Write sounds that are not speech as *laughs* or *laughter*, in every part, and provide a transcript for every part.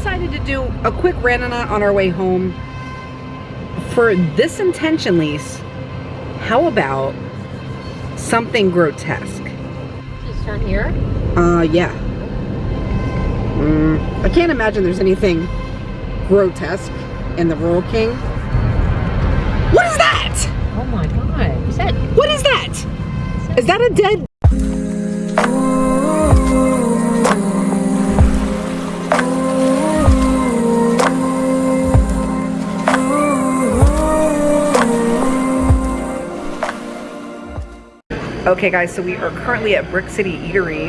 decided to do a quick randonaut on our way home. For this intention Lise, how about something grotesque? Just turn here? Uh, yeah. Mm, I can't imagine there's anything grotesque in the Rural King. What is that? Oh my god. Is that? What is that? Is that a dead? Okay guys, so we are currently at Brick City Eatery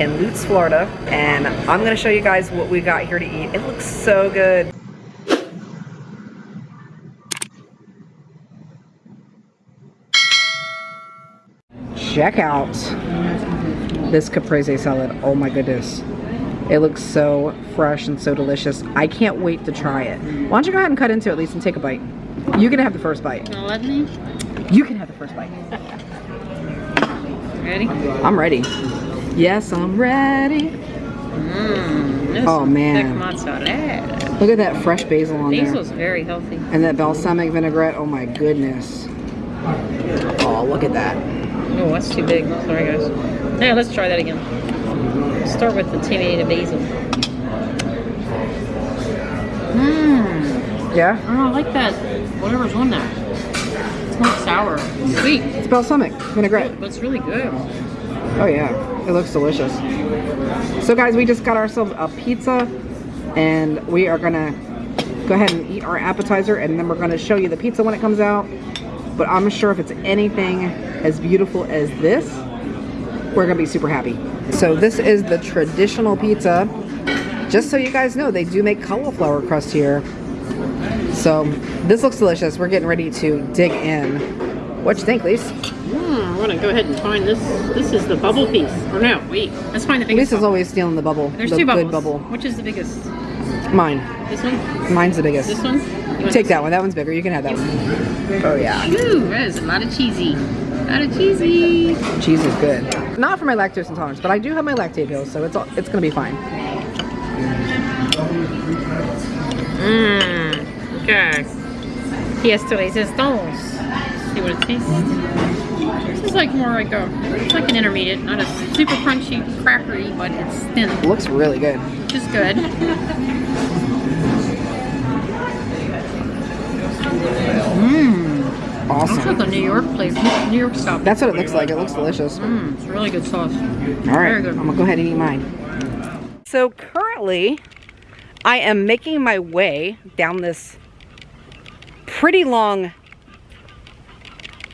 in Lutz, Florida, and I'm gonna show you guys what we got here to eat. It looks so good. Check out this caprese salad. Oh my goodness. It looks so fresh and so delicious. I can't wait to try it. Why don't you go ahead and cut into it at least and take a bite. You can have the first bite. Gonna let me? You can have the first bite. *laughs* Ready? I'm ready. Yes, I'm ready. Mmm. Oh, man. Look at that fresh basil on Basil's there. very healthy. And that balsamic vinaigrette. Oh my goodness. Oh, look at that. Oh, that's too big. Sorry, guys. Yeah, let's try that again. Start with the tomato basil. Mmm. Yeah? Oh, I like that. Whatever's on there. It's not sour. It's sweet. It's balsamic vinaigrette. Oh, but it's really good. Oh yeah, it looks delicious. So guys, we just got ourselves a pizza and we are gonna go ahead and eat our appetizer and then we're gonna show you the pizza when it comes out. But I'm sure if it's anything as beautiful as this, we're gonna be super happy. So this is the traditional pizza. Just so you guys know, they do make cauliflower crust here. So this looks delicious. We're getting ready to dig in. What you think, Lise? Hmm, I'm gonna go ahead and find this. This is the bubble piece. Or no, wait. Let's find the biggest. Lisa's bubble. always stealing the bubble. There's the two bubbles. good bubble. Which is the biggest? Mine. This one? Mine's the biggest. This one? You Take that one. That one's bigger. You can have that one. Oh yeah. Ooh, that is a lot of cheesy. A lot of cheesy. Cheese is good. Not for my lactose intolerance, but I do have my Lactaid pills, so it's all, it's gonna be fine. Mmm. Okay. Pièce de résistance. See what it tastes. This is like more like a, it's like an intermediate, not a super crunchy, crackery, but it's thin, It looks really good. which is good. Mmm. Looks Awesome. like a New York place, New York stuff. That's what it looks like. It looks delicious. Mmm, it's really good sauce. right, Very good. I'm gonna go ahead and eat mine. So currently, I am making my way down this pretty long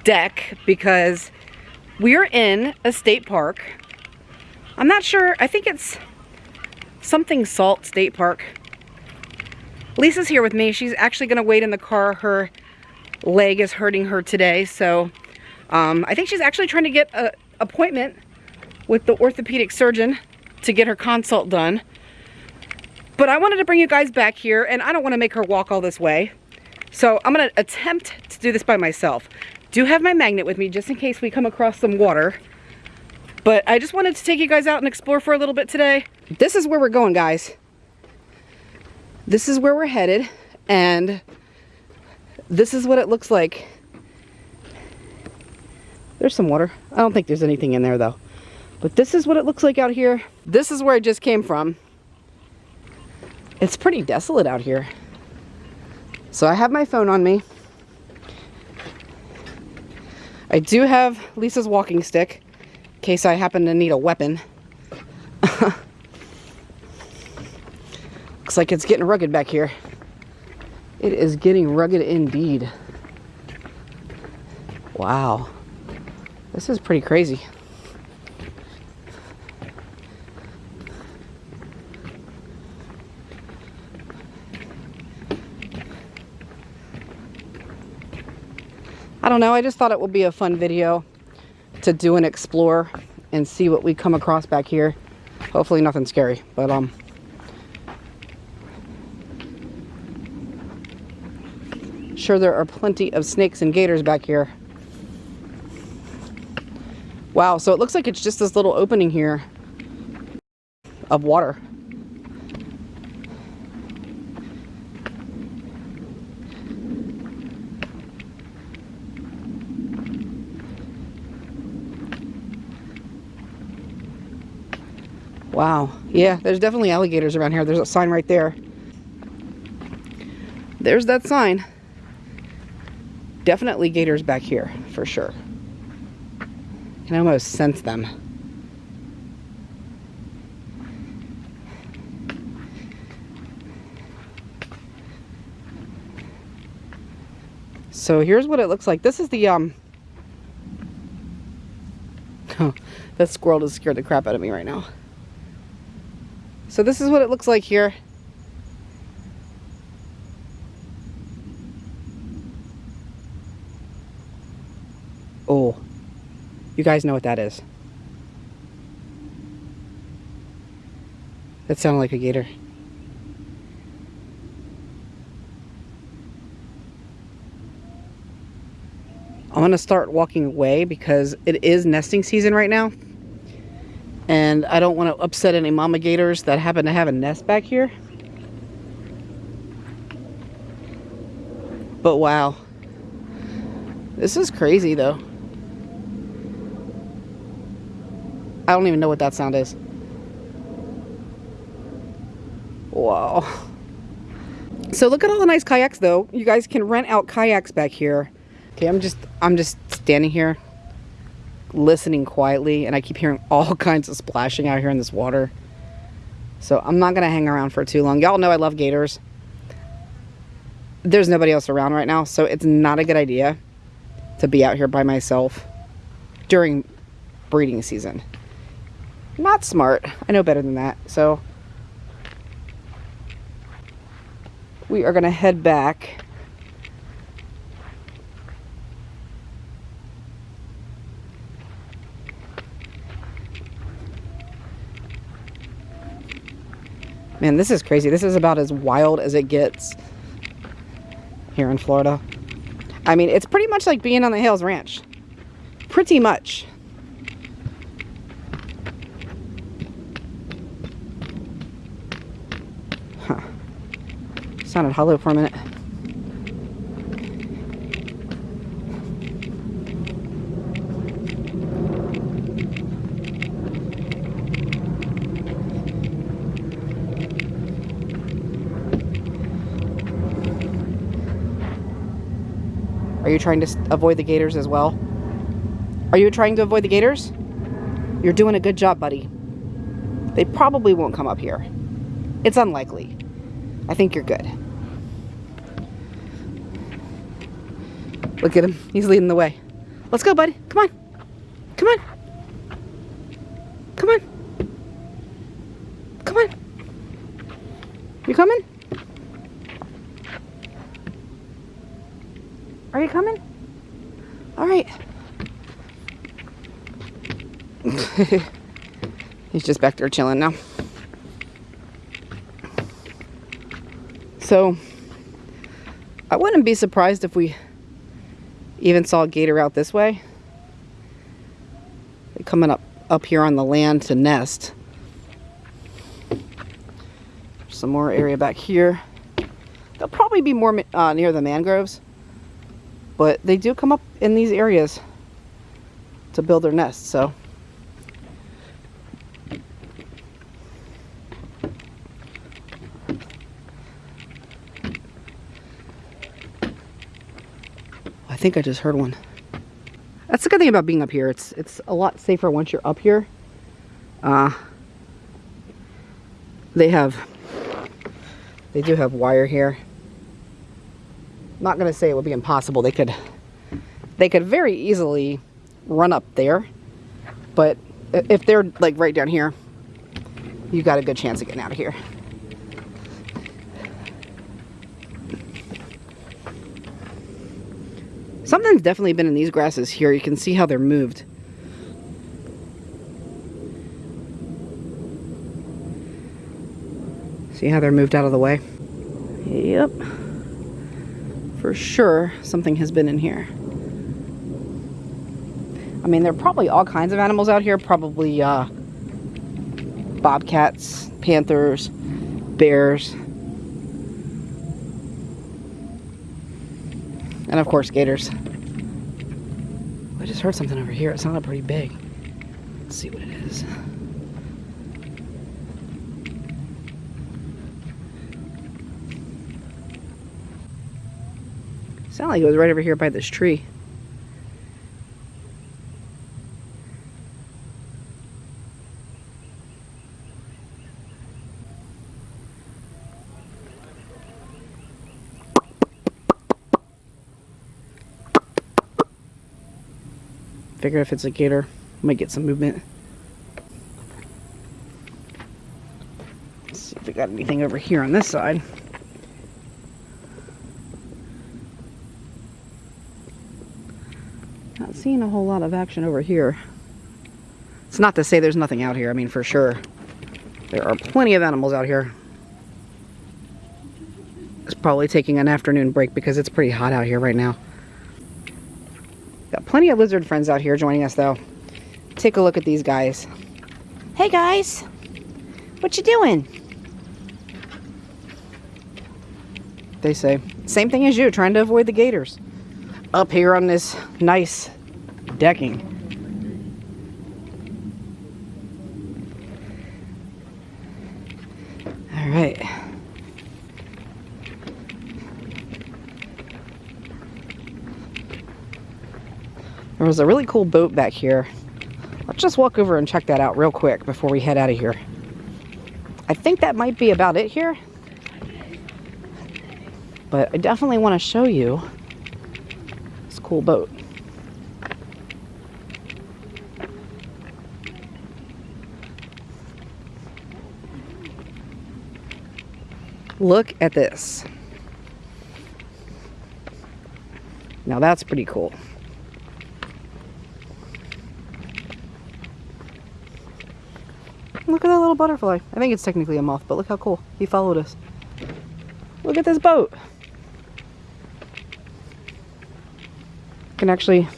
deck because we're in a state park. I'm not sure. I think it's something Salt State Park. Lisa's here with me. She's actually going to wait in the car. Her leg is hurting her today. So um, I think she's actually trying to get an appointment with the orthopedic surgeon to get her consult done. But I wanted to bring you guys back here and I don't want to make her walk all this way. So I'm to attempt to do this by myself. Do have my magnet with me just in case we come across some water. But I just wanted to take you guys out and explore for a little bit today. This is where we're going, guys. This is where we're headed, and this is what it looks like. There's some water. I don't think there's anything in there, though. But this is what it looks like out here. This is where I just came from. It's pretty desolate out here. So I have my phone on me. I do have Lisa's walking stick in case I happen to need a weapon. *laughs* Looks like it's getting rugged back here. It is getting rugged indeed. Wow. This is pretty crazy. I don't know, I just thought it would be a fun video to do and explore and see what we come across back here. Hopefully nothing scary, but um sure there are plenty of snakes and gators back here. Wow, so it looks like it's just this little opening here of water. Wow. Yeah, there's definitely alligators around here. There's a sign right there. There's that sign. Definitely gators back here, for sure. I can almost sense them. So here's what it looks like. This is the, um, oh, *laughs* that squirrel just scared the crap out of me right now. So this is what it looks like here. Oh, you guys know what that is. That sounded like a gator. I'm to start walking away because it is nesting season right now. And I don't want to upset any mama gators that happen to have a nest back here. But wow. This is crazy though. I don't even know what that sound is. Wow. So look at all the nice kayaks though. You guys can rent out kayaks back here. Okay, I'm just I'm just standing here listening quietly and I keep hearing *laughs* all kinds of splashing out here in this water. So I'm not going to hang around for too long. Y'all know I love gators. There's nobody else around right now, so it's not a good idea to be out here by myself during breeding season. Not smart. I know better than that. So we are going to head back Man, this is crazy. This is about as wild as it gets here in Florida. I mean, it's pretty much like being on the Hales Ranch. Pretty much. Huh. Sounded hollow for a minute. Are you trying to avoid the gators as well? Are you trying to avoid the gators? You're doing a good job, buddy. They probably won't come up here. It's unlikely. I think you're good. Look at him. He's leading the way. Let's go, buddy. Come on. Come on. Come on. Come on. You coming? Are you coming? All right. *laughs* He's just back there chilling now. So, I wouldn't be surprised if we even saw a gator out this way. They're coming up, up here on the land to nest. Some more area back here. They'll probably be more uh, near the mangroves. But they do come up in these areas to build their nests, so. Think I just heard one. That's the good thing about being up here. It's it's a lot safer once you're up here. Uh, they have, they do have wire here not going to say it would be impossible. They could they could very easily run up there. But if they're like right down here, you got a good chance of getting out of here. Something's definitely been in these grasses here. You can see how they're moved. See how they're moved out of the way? Yep for sure something has been in here. I mean, there are probably all kinds of animals out here. Probably uh, bobcats, panthers, bears. And of course, gators. I just heard something over here. It sounded pretty big. Let's see what it is. Sound like it was right over here by this tree. Figure if it's a gator, might get some movement. Let's see if we got anything over here on this side. Not seeing a whole lot of action over here. It's not to say there's nothing out here. I mean, for sure. There are plenty of animals out here. It's probably taking an afternoon break because it's pretty hot out here right now. Got plenty of lizard friends out here joining us though. Take a look at these guys. Hey guys, what you doing? They say, same thing as you, trying to avoid the gators. Up here on this nice decking. All right. There was a really cool boat back here. Let's just walk over and check that out real quick before we head out of here. I think that might be about it here. But I definitely want to show you this cool boat. Look at this. Now that's pretty cool. Look at that little butterfly. I think it's technically a moth, but look how cool. He followed us. Look at this boat. Can actually,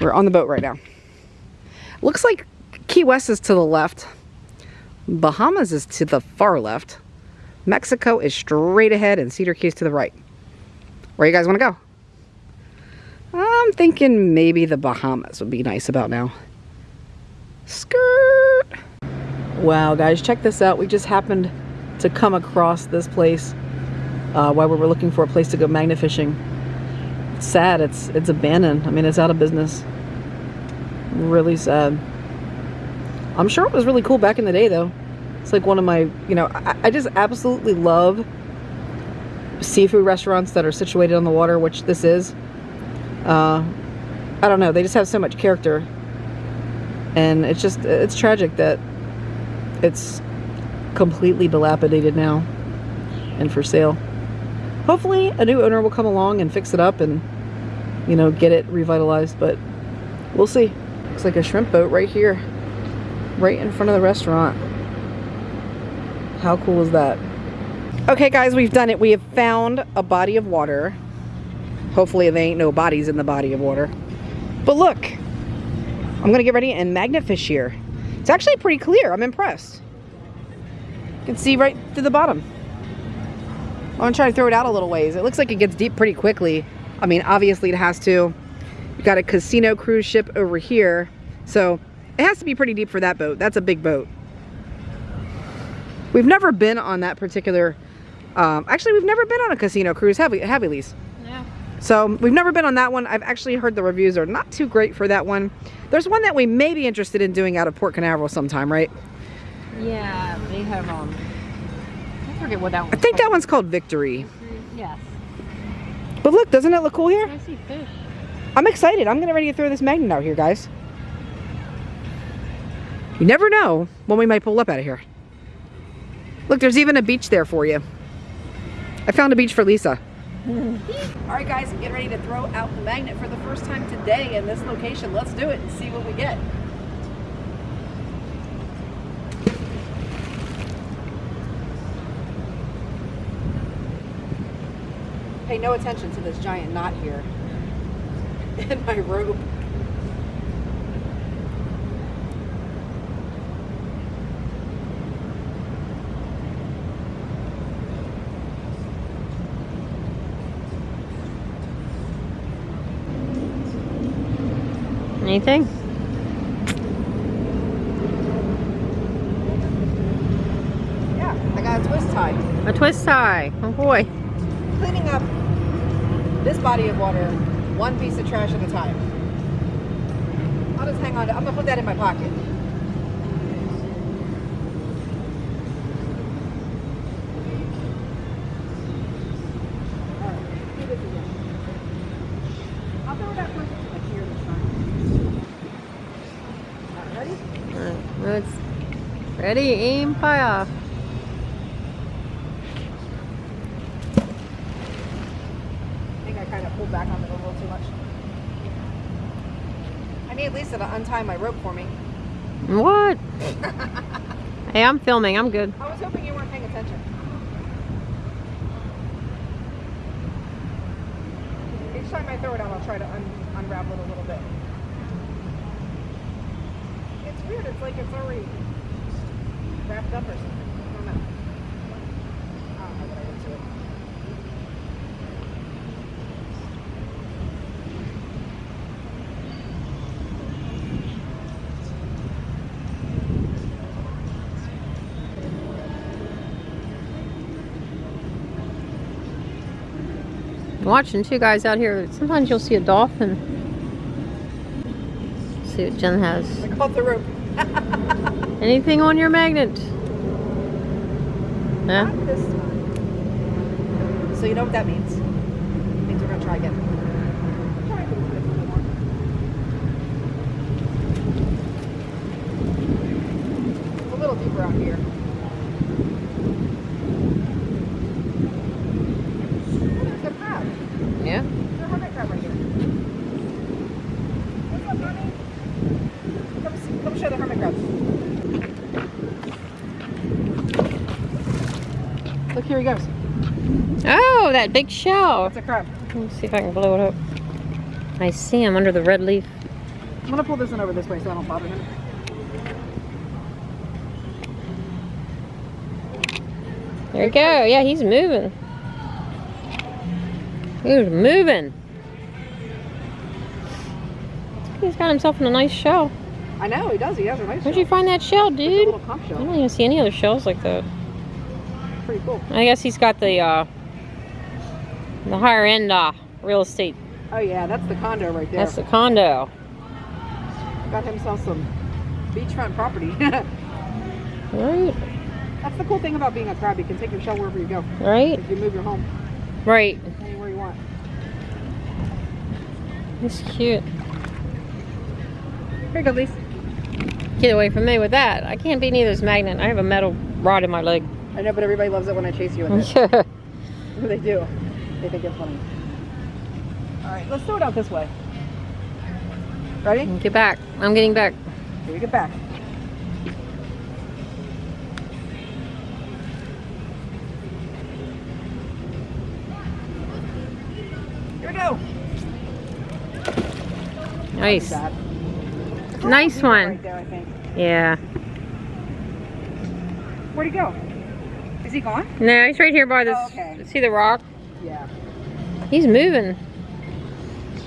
we're on the boat right now. Looks like Key West is to the left. Bahamas is to the far left. Mexico is straight ahead and Cedar Keys to the right. Where you guys want to go? I'm thinking maybe the Bahamas would be nice about now. Skirt! Wow, guys, check this out. We just happened to come across this place uh, while we were looking for a place to go magna fishing. It's sad. It's it's abandoned. I mean, it's out of business. Really sad. I'm sure it was really cool back in the day, though. It's like one of my, you know, I, I just absolutely love seafood restaurants that are situated on the water, which this is. Uh, I don't know. They just have so much character and it's just it's tragic that it's completely dilapidated now and for sale. Hopefully a new owner will come along and fix it up and you know get it revitalized but we'll see. Looks like a shrimp boat right here right in front of the restaurant. How cool is that? Okay guys we've done it. We have found a body of water. Hopefully there ain't no bodies in the body of water. But look I'm gonna get ready and magnet fish here. It's actually pretty clear. I'm impressed. You can see right to the bottom. I'm gonna try to throw it out a little ways. It looks like it gets deep pretty quickly. I mean, obviously it has to. You got a casino cruise ship over here. So it has to be pretty deep for that boat. That's a big boat. We've never been on that particular, um, actually we've never been on a casino cruise, have we, have we, Lise? So we've never been on that one. I've actually heard the reviews are not too great for that one. There's one that we may be interested in doing out of Port Canaveral sometime, right? Yeah, they have, um, I forget what that one I think that one's called Victory. Yes. But look, doesn't it look cool here? I see fish. I'm excited. I'm gonna ready to throw this magnet out here, guys. You never know when we might pull up out of here. Look, there's even a beach there for you. I found a beach for Lisa. *laughs* All right, guys, get ready to throw out the magnet for the first time today in this location. Let's do it and see what we get. Pay no attention to this giant knot here *laughs* in my rope. Anything? Yeah, I got a twist tie. A twist tie. Oh boy. Cleaning up this body of water one piece of trash at a time. I'll just hang on to I'm gonna put that in my pocket. Alright, do this again. I'll throw that first like here this time. Alright, ready? It's ready, aim, fire. I think I kind of pulled back on it a little too much. I need Lisa to untie my rope for me. What? *laughs* hey, I'm filming. I'm good. I was hoping you weren't paying attention. Each time I throw it out, I'll try to un- unravel it a little bit. It's weird. It's like it's already wrapped up or something. I don't know. I don't know what I did to it. I'm watching two guys out here. Sometimes you'll see a dolphin. see what Jen has. I caught the rope. *laughs* Anything on your magnet? Huh? Not this time. So you know what that means? It means we're gonna try again. Try a little bit more. It's a little deeper out here. Oh, there's a crab. Yeah. There's a hermit crab right here. What's up, honey? Come, see, come show the hermit crab. Look, here he goes. Oh, that big shell. That's a crab. Let me see if I can blow it up. I see him under the red leaf. I'm gonna pull this one over this way so I don't bother him. There we go. Yeah, he's moving. He's moving. He's got himself in a nice shell. I know he does. He has a nice. Where'd you find that shell, dude? I don't even see any other shells like that. Pretty cool. I guess he's got the uh, the higher end uh, real estate. Oh yeah, that's the condo right there. That's the condo, Got himself some beachfront property. *laughs* right? that's the cool thing about being a crab. You can take your shell wherever you go. Right, If You move your home right. anywhere you want. He's cute. Here you go, Lisa. Get away from me with that. I can't be near this magnet. I have a metal rod in my leg. I know, but everybody loves it when I chase you with it. *laughs* yeah. *laughs* they do. They think it's funny. All right, let's throw it out this way. Ready? Get back. I'm getting back. Here we get back. Here we go. Nice. Nice one. Right there. Yeah. Where'd he go? Is he gone? No, he's right here by this. Oh, okay. See the rock? Yeah. He's moving.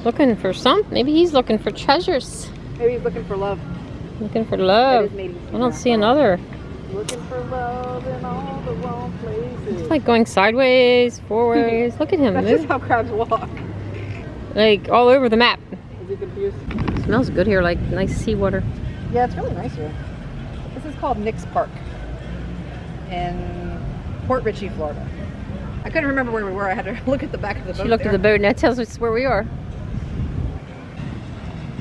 Looking for some. Maybe he's looking for treasures. Maybe he's looking for love. Looking for love. I don't see another. Looking for love in all the wrong places. It's like going sideways, forwards. Look at him *laughs* That's just how crabs walk. Like all over the map. Is he confused? Smells good here, like nice seawater. Yeah, it's really nice here. This is called Nick's Park in Port Richey, Florida. I couldn't remember where we were. I had to *laughs* look at the back of the boat. She looked there. at the boat and that tells us where we are.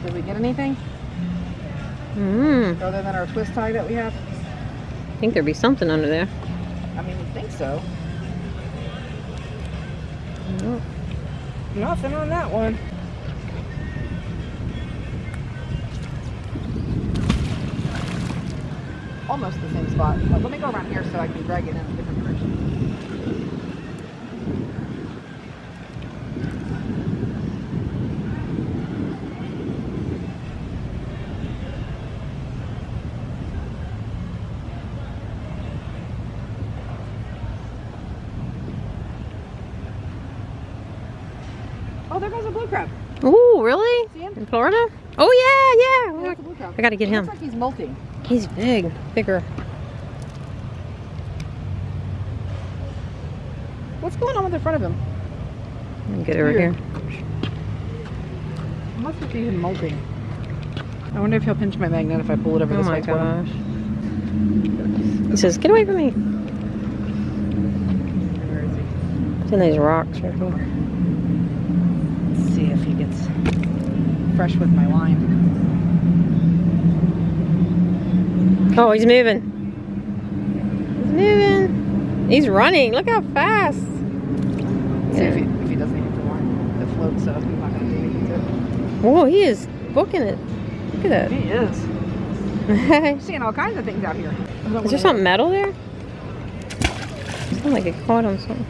Did we get anything Mm, other than our twist tie that we have? I think there'd be something under there. I mean, we think so. Mm. Nothing on that one. Almost the same spot. But let me go around here so I can drag it in a different. Oh, there goes a blue crab. Oh, really? See him? In Florida? Oh yeah, yeah. There's a blue crab. I gotta get him. Looks like he's molting. He's big, bigger. What's going on with the front of him? Get over Here. here. Must be even molting. I wonder if he'll pinch my magnet if I pull it over Oh this way. for him. gosh. He says, get away from me. Where is he? It's in these rocks right here. Let's see if he gets fresh with my line. Oh, he's moving. He's moving. He's running. Look how fast. See if, he, if he doesn't hit the line. It floats, so he's not going to do anything to it. Whoa, he is booking it. Look at that. He is. *laughs* I'm seeing all kinds of things out here. Is there something metal there? Sounds like it caught on something.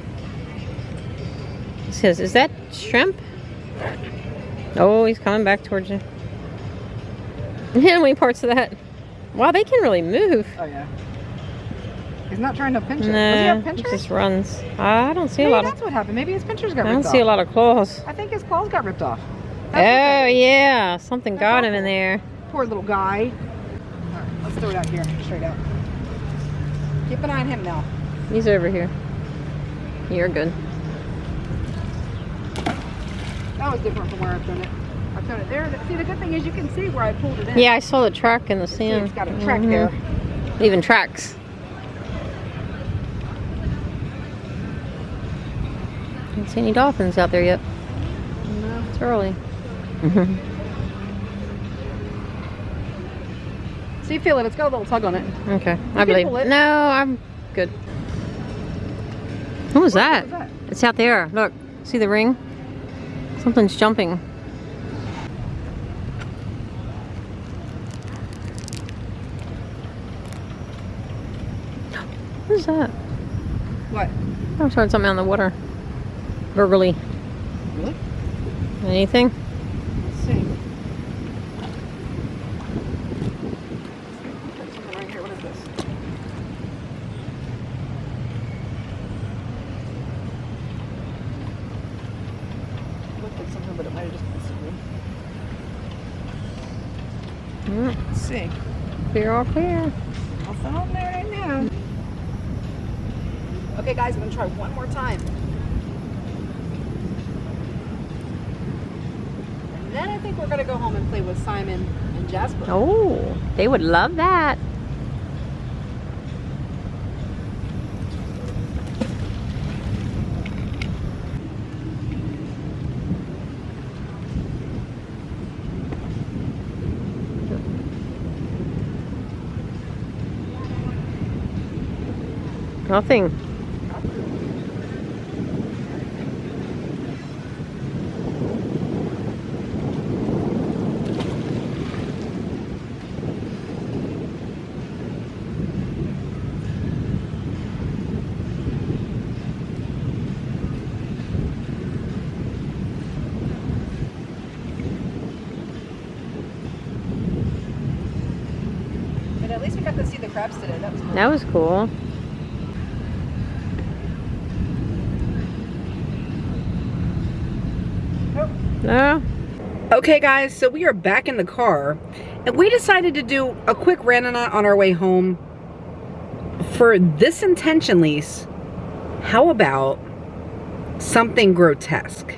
It says, is that shrimp? Oh, he's coming back towards you. Yeah, *laughs* how many parts of that? Wow, they can really move. Oh, yeah. He's not trying to pinch it. Does he Nah, have he just runs. I don't see a Maybe lot of. that's what happened. Maybe his pinchers got I don't see a lot of claws. I think his claws got ripped off. Oh That's what yeah, something That's got him in there. Poor little guy. All right, let's throw it out here, straight out. Keep an eye on him now. He's over here. You're good. That was different from where I've done it. I've done it there. See, the good thing is you can see where I pulled it in. Yeah, I saw the track in the See, sand. it's got a track Mhm. there. Even tracks. Don't see any dolphins out there yet. No. It's early. *laughs* See, feel it. It's got a little tug on it. okay, I believe. it. No, I'm good. What was that? What was that? It's out there. Look, see the ring? Something's jumping. What is that? What? I heard something on the water. Gurgly. Really? Anything? Let's see. Something right here. What is this? Looked like something, but it might have just been. Mm, Let's see. clear all clear. Nothing on there right now. Okay, guys, I'm gonna try one more time. And then I think we're gonna go home and play with Simon and Jasper. Oh, they would love that. Nothing. But at least we got to see the crabs today. That was cool. That was cool. No. Okay, guys, so we are back in the car, and we decided to do a quick randonaut on our way home. For this intention Lise, how about something grotesque?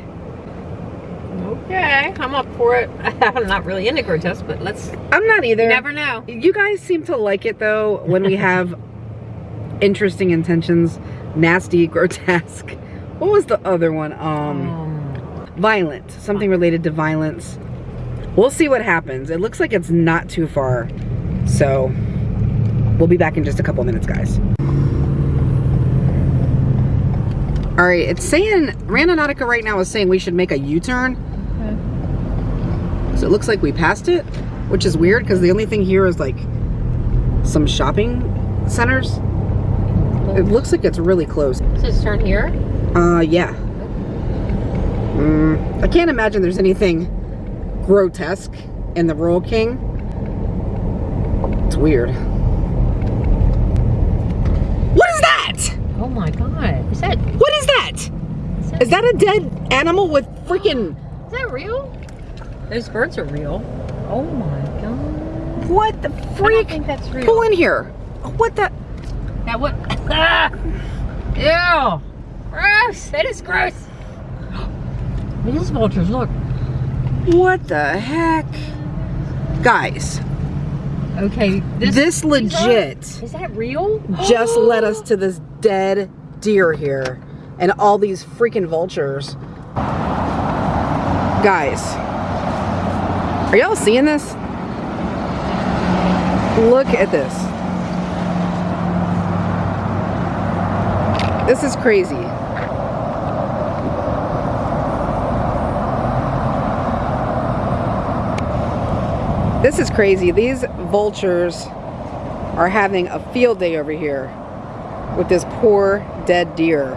Okay, I'm up for it. *laughs* I'm not really into grotesque, but let's. I'm not either. You never know. You guys seem to like it though when we have *laughs* interesting intentions, nasty, *laughs* grotesque. What was the other one? Um, Um, violent. Something related to violence. We'll see what happens. It looks like it's not too far. So, we'll be back in just a couple minutes, guys. All right, it's saying, Randonautica right now is saying we should make a U-turn. So it looks like we passed it, which is weird because the only thing here is like some shopping centers. It looks like it's really close. Says turn here. Uh, yeah. Mm, I can't imagine there's anything grotesque in the Rural King. It's weird. What is that? Oh my god. Is that What is that? is that, Is that a dead animal with freaking... *gasps* is that real? Those birds are real. Oh my god. What the I don't freak? think that's real. Pull in here. What the... Now what? Ah! Ew! Gross! That is gross. *gasps* These vultures, look. What the heck? Guys, Okay, this, are- legit Is that real? just *gasps* led us to this dead deer here and all these freaking vultures. Guys, are y'all seeing this? Look at this. This is crazy. This is crazy. These vultures are having a field day over here with this poor dead deer.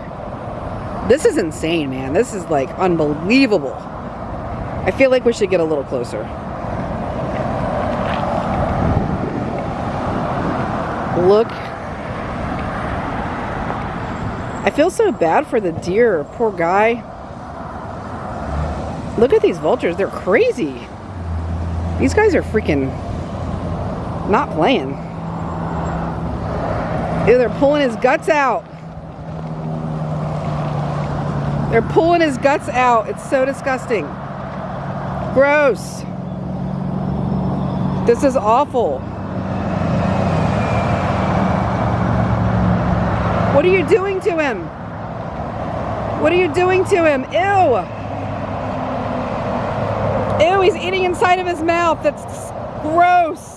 This is insane, man. This is like unbelievable. I feel like we should get a little closer. Look. I feel so bad for the deer. Poor guy. Look at these vultures. They're crazy. These guys are freaking not playing. Ew, they're pulling his guts out. They're pulling his guts out. It's so disgusting. Gross. This is awful. What are you doing to him? What are you doing to him? Ew. Ew, he's eating inside of his mouth. That's gross.